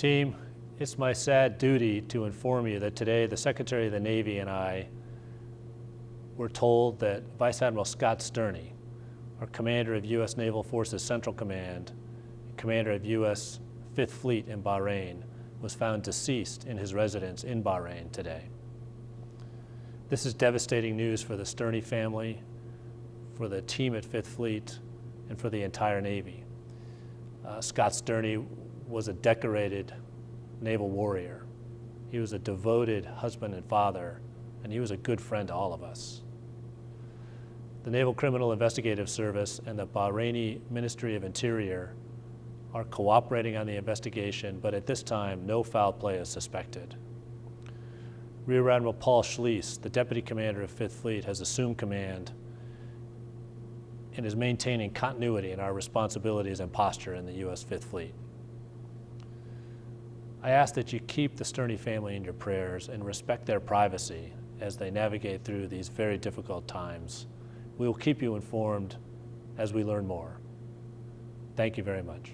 Team, it's my sad duty to inform you that today the Secretary of the Navy and I were told that Vice Admiral Scott Stearney, our commander of U.S. Naval Forces Central Command, commander of U.S. Fifth Fleet in Bahrain, was found deceased in his residence in Bahrain today. This is devastating news for the Stearney family, for the team at Fifth Fleet, and for the entire Navy. Uh, Scott Stearney was a decorated naval warrior. He was a devoted husband and father, and he was a good friend to all of us. The Naval Criminal Investigative Service and the Bahraini Ministry of Interior are cooperating on the investigation, but at this time, no foul play is suspected. Rear Admiral Paul Schlise, the Deputy Commander of Fifth Fleet, has assumed command and is maintaining continuity in our responsibilities and posture in the U.S. Fifth Fleet. I ask that you keep the Stearney family in your prayers and respect their privacy as they navigate through these very difficult times. We will keep you informed as we learn more. Thank you very much.